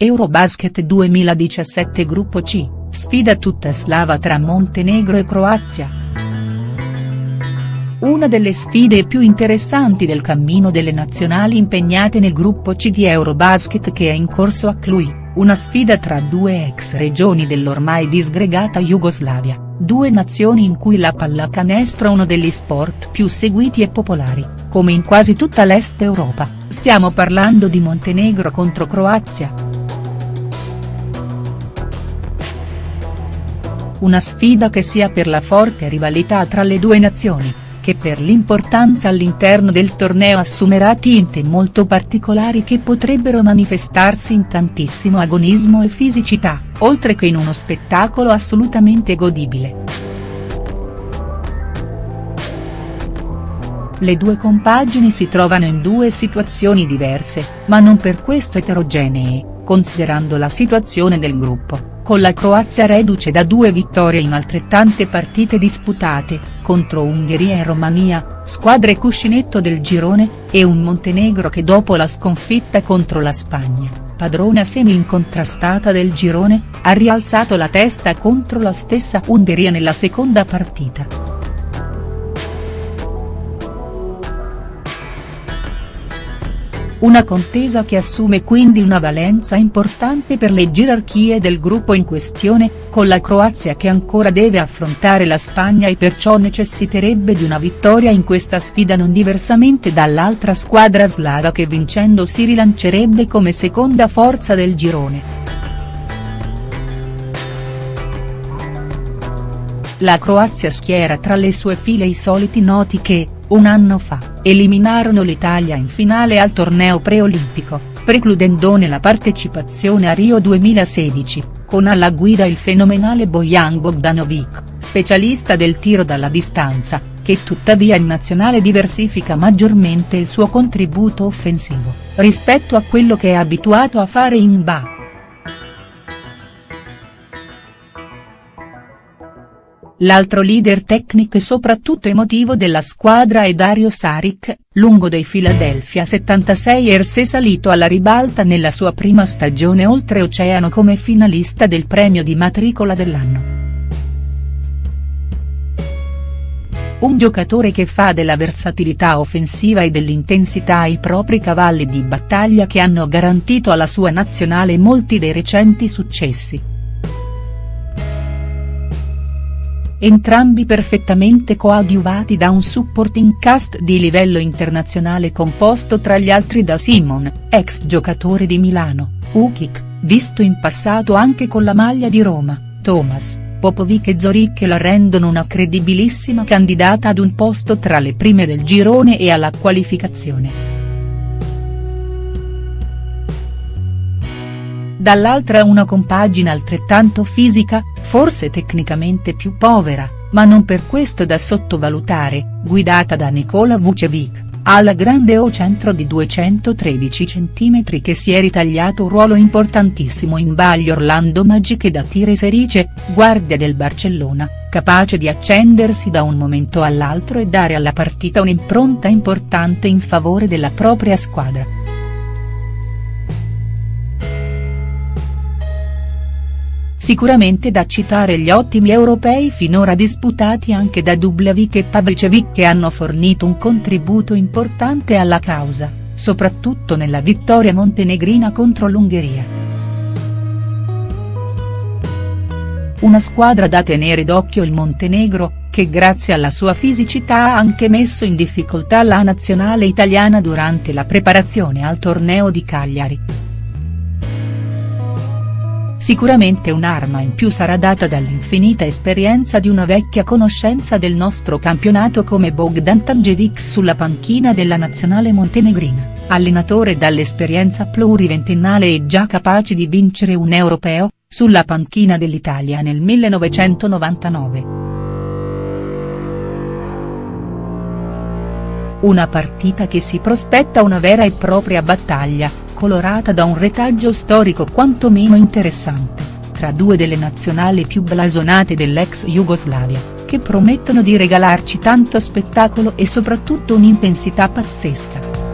Eurobasket 2017 Gruppo C, sfida tutta slava tra Montenegro e Croazia. Una delle sfide più interessanti del cammino delle nazionali impegnate nel gruppo C di Eurobasket che è in corso a Cluj, una sfida tra due ex regioni dell'ormai disgregata Jugoslavia, due nazioni in cui la pallacanestro è uno degli sport più seguiti e popolari, come in quasi tutta l'Est Europa, stiamo parlando di Montenegro contro Croazia. Una sfida che sia per la forte rivalità tra le due nazioni, che per l'importanza all'interno del torneo assumerà tinte molto particolari che potrebbero manifestarsi in tantissimo agonismo e fisicità, oltre che in uno spettacolo assolutamente godibile. Le due compagini si trovano in due situazioni diverse, ma non per questo eterogenee, considerando la situazione del gruppo con la Croazia reduce da due vittorie in altrettante partite disputate, contro Ungheria e Romania, squadre cuscinetto del girone, e un Montenegro che dopo la sconfitta contro la Spagna, padrona semi-incontrastata del girone, ha rialzato la testa contro la stessa Ungheria nella seconda partita. Una contesa che assume quindi una valenza importante per le gerarchie del gruppo in questione, con la Croazia che ancora deve affrontare la Spagna e perciò necessiterebbe di una vittoria in questa sfida non diversamente dall'altra squadra slava che vincendo si rilancerebbe come seconda forza del girone. La Croazia schiera tra le sue file i soliti noti che, un anno fa, eliminarono l'Italia in finale al torneo preolimpico, precludendone la partecipazione a Rio 2016, con alla guida il fenomenale Bojan Bogdanovic, specialista del tiro dalla distanza, che tuttavia in nazionale diversifica maggiormente il suo contributo offensivo, rispetto a quello che è abituato a fare in Ba. L'altro leader tecnico e soprattutto emotivo della squadra è Dario Saric, lungo dei Philadelphia 76ers salito alla ribalta nella sua prima stagione oltreoceano come finalista del premio di matricola dell'anno. Un giocatore che fa della versatilità offensiva e dell'intensità i propri cavalli di battaglia che hanno garantito alla sua nazionale molti dei recenti successi. Entrambi perfettamente coadiuvati da un supporting cast di livello internazionale composto tra gli altri da Simon, ex giocatore di Milano, Ukic, visto in passato anche con la maglia di Roma, Thomas, Popovic e Zoric che la rendono una credibilissima candidata ad un posto tra le prime del girone e alla qualificazione. Dall'altra una compagine altrettanto fisica, forse tecnicamente più povera, ma non per questo da sottovalutare, guidata da Nikola Vucevic, alla grande O centro di 213 cm che si è ritagliato un ruolo importantissimo in Bagli Orlando Magic da Tire Serice, guardia del Barcellona, capace di accendersi da un momento all'altro e dare alla partita un'impronta importante in favore della propria squadra. Sicuramente da citare gli ottimi europei finora disputati anche da Dublavic e Pabricevic che hanno fornito un contributo importante alla causa, soprattutto nella vittoria montenegrina contro l'Ungheria. Una squadra da tenere d'occhio il Montenegro, che grazie alla sua fisicità ha anche messo in difficoltà la nazionale italiana durante la preparazione al torneo di Cagliari. Sicuramente un'arma in più sarà data dall'infinita esperienza di una vecchia conoscenza del nostro campionato come Bogdan Tanjevic sulla panchina della nazionale montenegrina, allenatore dall'esperienza pluriventennale e già capace di vincere un europeo, sulla panchina dell'Italia nel 1999. Una partita che si prospetta una vera e propria battaglia, colorata da un retaggio storico quantomeno interessante, tra due delle nazionali più blasonate dell'ex Jugoslavia, che promettono di regalarci tanto spettacolo e soprattutto un'intensità pazzesca.